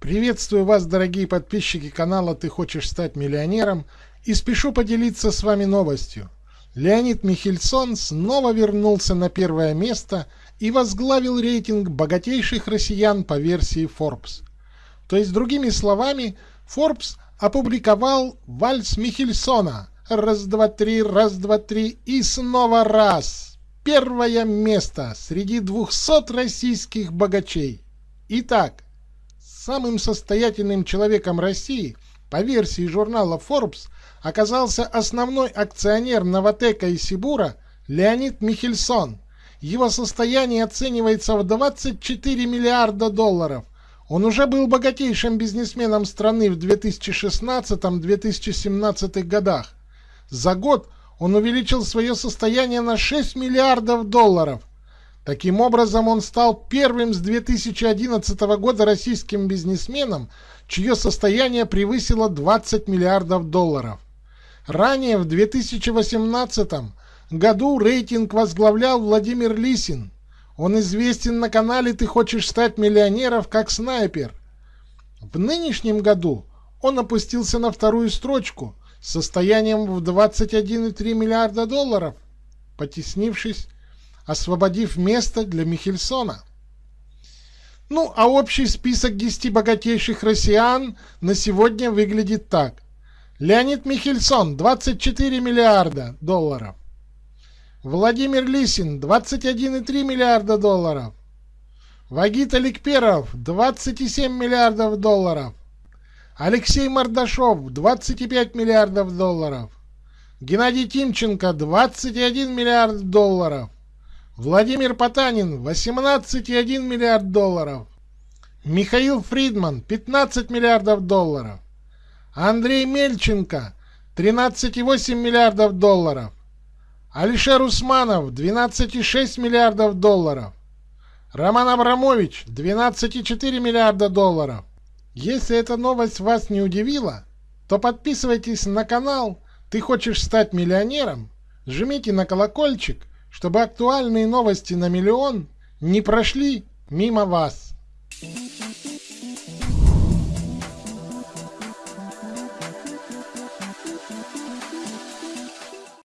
Приветствую вас, дорогие подписчики канала «Ты хочешь стать миллионером» и спешу поделиться с вами новостью. Леонид Михельсон снова вернулся на первое место и возглавил рейтинг богатейших россиян по версии Forbes. То есть, другими словами, Forbes опубликовал вальс Михельсона «Раз, два, три, раз, два, три» и снова раз. Первое место среди 200 российских богачей. Итак, Самым состоятельным человеком России, по версии журнала Forbes, оказался основной акционер Новотека и Сибура Леонид Михельсон. Его состояние оценивается в 24 миллиарда долларов. Он уже был богатейшим бизнесменом страны в 2016-2017 годах. За год он увеличил свое состояние на 6 миллиардов долларов. Таким образом, он стал первым с 2011 года российским бизнесменом, чье состояние превысило 20 миллиардов долларов. Ранее, в 2018 году, рейтинг возглавлял Владимир Лисин. Он известен на канале «Ты хочешь стать миллионером» как снайпер. В нынешнем году он опустился на вторую строчку с состоянием в 21,3 миллиарда долларов, потеснившись освободив место для Михельсона. Ну, а общий список 10 богатейших россиян на сегодня выглядит так. Леонид Михельсон 24 миллиарда долларов. Владимир Лисин 21,3 миллиарда долларов. Вагит Аликперов 27 миллиардов долларов. Алексей Мордашов 25 миллиардов долларов. Геннадий Тимченко 21 миллиард долларов. Владимир Потанин 18,1 миллиард долларов. Михаил Фридман 15 миллиардов долларов. Андрей Мельченко 13,8 миллиардов долларов. Алишер Усманов 12,6 миллиардов долларов. Роман Абрамович 12,4 миллиарда долларов. Если эта новость вас не удивила, то подписывайтесь на канал «Ты хочешь стать миллионером», жмите на колокольчик чтобы актуальные новости на миллион не прошли мимо вас.